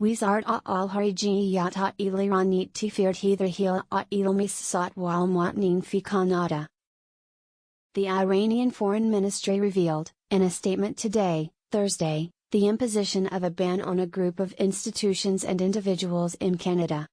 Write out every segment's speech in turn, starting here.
Wizard al harijiyata iliranit tifird hither a ilmis sat wal matnin fi Kanada. The Iranian Foreign Ministry revealed, in a statement today, Thursday, the imposition of a ban on a group of institutions and individuals in Canada.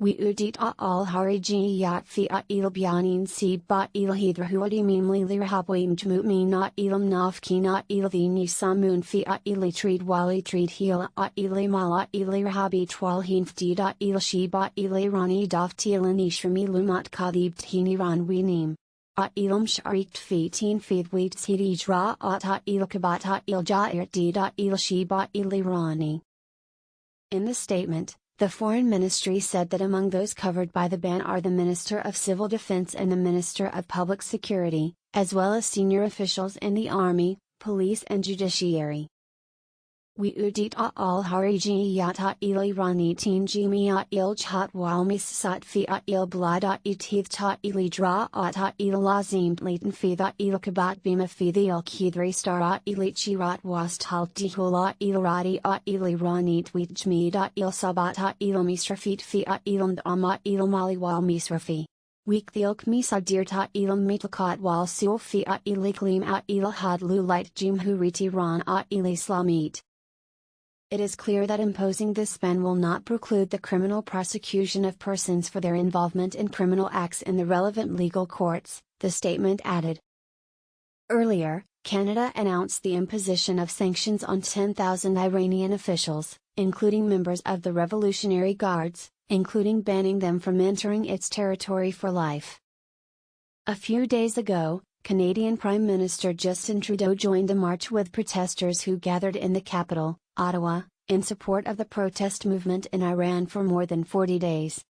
We udit al harijiyat fi il bianin si ba il hidrahuadi mimli lirhabwim jmutmi na ilam nafki na il vini samun fi ili trid wali trid hila a ili mala ili rahabi twal hinfdi da il shiba ili rani daftilan ishrami lumat kadib tini ran winim. A ilam sharikt fi tin fid wheat sidi dra ata il kabata il jair er di da il shiba ili rani. In the statement, the Foreign Ministry said that among those covered by the ban are the Minister of Civil Defense and the Minister of Public Security, as well as senior officials in the Army, Police and Judiciary. We udit al harijiyata ili ranitin jimia il chat walmis sat fia il blada itith ta ili dra ata il lazim laten fida il kabat bima fida il kidri stara ili chirat was halt dihula il radi a ili ranit wijmida il sabata il misrafit fia ilam ama il mali wal misrafi. Week the ilk misa dirta ilam mitlkat wal sul fia iliklim a il had lulit jimhuriti ran a ilislamit. It is clear that imposing this ban will not preclude the criminal prosecution of persons for their involvement in criminal acts in the relevant legal courts, the statement added. Earlier, Canada announced the imposition of sanctions on 10,000 Iranian officials, including members of the Revolutionary Guards, including banning them from entering its territory for life. A few days ago, Canadian Prime Minister Justin Trudeau joined the march with protesters who gathered in the capital, Ottawa, in support of the protest movement in Iran for more than 40 days.